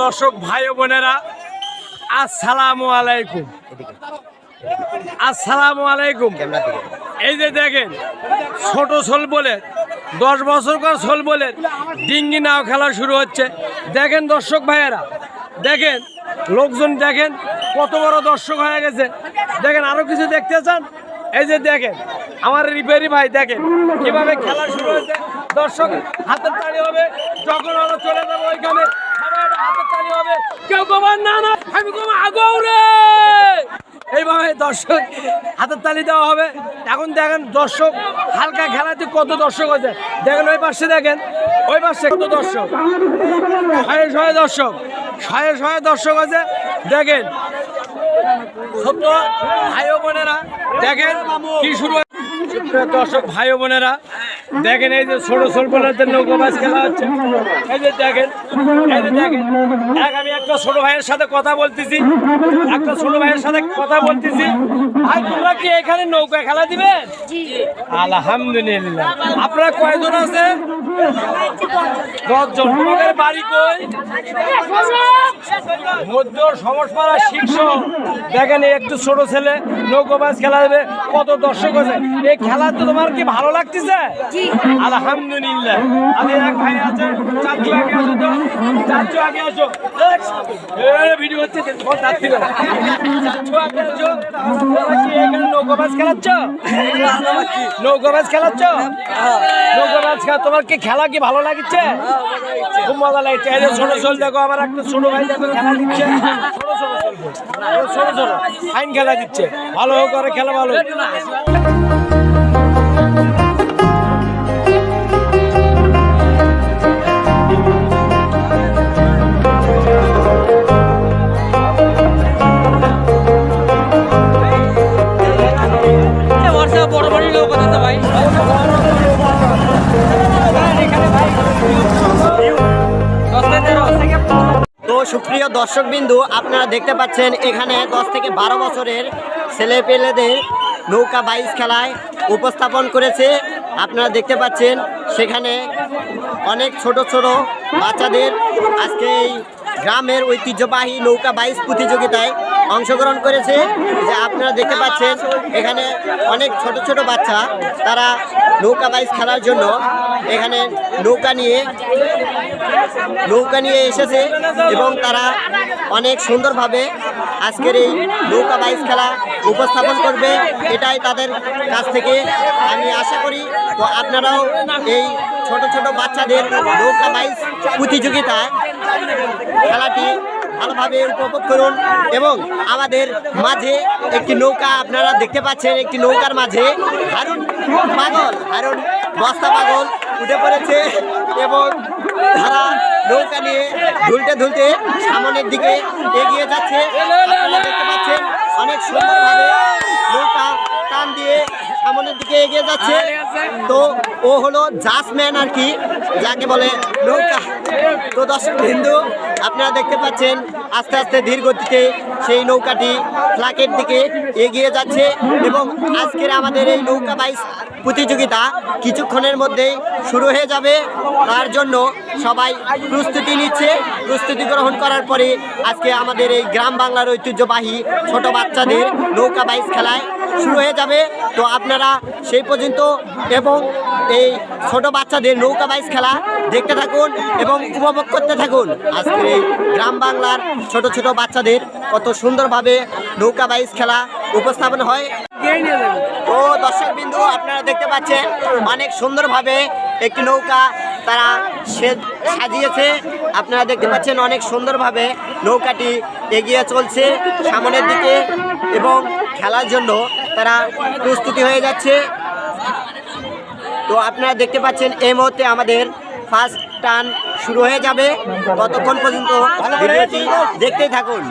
দর্শক, ভাই বোনেরা, আসসালামু আলাইকুম। আসসালামু আলাইকুম। এই যে দেখেন, ছোট সোল বলে, দশ বছর কর সোল বলে, ডিঙ্গি নাও খেলা শুরু হচ্ছে। দেখেন দর্শক ভাইয়েরা, দেখেন, লোকজন দেখেন, কত বড় দর্শক হয়ে গেছে। দেখেন, আরও কিছু দেখতে চান? এই যে দেখেন, আমার রিপেয়ারি ভাই দেখেন কীভাবে খেলা শুরু হয়েছে। দর্শক, হাতের তালি হবে, যখন আমরা চলে যাব ওইখানে হাতের তালি হবে। কেউ কবার না না, আমি কমা, আগৌ এইভাবে দর্শক, হাতের তালি দেওয়া হবে। এখন দেখেন দর্শক, হালকা খেলাতে কত দর্শক হয়েছে। দেখেন ওই পাশে দেখেন, ওই পাশে কত দর্শক। শয়ে শয়ে দর্শক, শয়ে শয়ে দর্শক আছে দেখেন বোনেরা, দেখেন দর্শক, ভাই বোনেরা, দেখেন এই যে ছোট ছোট বোনেদের নৌকো মাছ খেলা হচ্ছে। এই যে দেখেন, এই যে দেখেন, এক আমি একটা ছোট ভাইয়ের সাথে কথা বলতেছি, একটা ছোট ভাইয়ের সাথে কথা বলতেছি। তোমরা কি এখানে নৌকা খেলা দিবে? আলহামদুলিল্লাহ। আপনারা কয়জন আছে? মধ্য সমসপাড়া শীর্ষ। দেখেন একটু ছোট ছেলে নৌকো মাছ খেলা দেবে। কত দর্শক আছে। এই খেলা তো তোমার কি ভালো লাগতেছে? আলহামদুলিল্লাহ। আমি এক ভাই আছে চাচু আগে আসো তো। চাচু আগে আসো। ভিডিও হচ্ছে তোমার চাচু আগে। আসো। কি এখানে নৌকো মাছ খেলাচ্ছ? নৌকো মাছ খেলাচ্ছ? নৌকো খেলা তোমার কি খেলা কি ভালো লাগছে? খুব মজা লাগছে। ছোট ছোট দেখো আমার একটা ছোট ভাই দেখো খেলা দিচ্ছে। ছোট ছোট ছোট ফাইন খেলা দিচ্ছে ভালো করে খেলা ভালো তো সুপ্রিয় দর্শকবিন্দু, আপনারা দেখতে পাচ্ছেন এখানে দশ থেকে বারো বছরের ছেলে পেলেদের নৌকা বাইশ খেলায় উপস্থাপন করেছে। আপনারা দেখতে পাচ্ছেন সেখানে অনেক ছোট ছোট বাচ্চাদের আজকে এই গ্রামের ঐতিহ্যবাহী নৌকা বাইশ প্রতিযোগিতায় অংশগ্রহণ করেছে। যে আপনারা দেখতে পাচ্ছেন, এখানে অনেক ছোট ছোট বাচ্চা, তারা নৌকা বাইশ খেলার জন্য এখানে নৌকা নিয়ে নৌকা নিয়ে এসেছে এবং তারা অনেক সুন্দরভাবে আজকের এই নৌকা বাইশ খেলা উপস্থাপন করবে। এটাই তাদের কাছ থেকে আমি আশা করি। তো আপনারাও এই ছোট ছোট বাচ্চাদের নৌকা বাইশ প্রতিযোগিতা খেলাটি ভালোভাবে উপভোগ করুন এবং আমাদের মাঝে একটি নৌকা আপনারা দেখতে পাচ্ছেন, একটি নৌকার মাঝে হারুন পাগল, হারুন বস্তা পাগল উঠে পড়েছে এবং তারা নৌকা নিয়ে ধুলতে ধুলতে সামনের দিকে এগিয়ে যাচ্ছে। আপনারা দেখতে পাচ্ছেন অনেক সুন্দরভাবে নৌকা টান দিয়ে সামনের দিকে এগিয়ে যাচ্ছে। তো ও হলো জাসম্যান আর কি। যাকে বলে নৌকা তো দর্শক হিন্দু আপনারা দেখতে পাচ্ছেন আস্তে আস্তে ধীর গতিতে সেই নৌকাটি ফ্লাকের দিকে এগিয়ে যাচ্ছে এবং আজকের আমাদের এই নৌকা বাইস প্রতিযোগিতা কিছুক্ষণের মধ্যেই শুরু হয়ে যাবে। তার জন্য সবাই প্রস্তুতি নিচ্ছে। প্রস্তুতি গ্রহণ করার পরে আজকে আমাদের এই গ্রাম বাংলার ঐতিহ্যবাহী ছোট বাচ্চাদের নৌকা বাইস খেলায় শুরু হয়ে যাবে। তো আপনারা সেই পর্যন্ত এবং এই ছোট বাচ্চাদের নৌকা বাইস খেলা দেখতে থাকুন এবং উপভোগ করতে থাকুন। আজকের এই গ্রাম বাংলার ছোট ছোট বাচ্চাদের কত সুন্দরভাবে নৌকা বাইস খেলা উপস্থাপন হয়। তো দর্শক বিন্দু, আপনারা দেখতে পাচ্ছেন অনেক সুন্দরভাবে একটি নৌকা তারা সাজিয়েছে। আপনারা দেখতে পাচ্ছেন অনেক সুন্দরভাবে নৌকাটি এগিয়ে চলছে সামনের দিকে এবং খেলার জন্য তারা প্রস্তুতি হয়ে যাচ্ছে। তো আপনারা দেখতে পাচ্ছেন এই মুহূর্তে আমাদের ফার্স্ট টান শুরু হয়ে যাবে। ততক্ষণ পর্যন্ত ভিডিওটি দেখতেই থাকুন।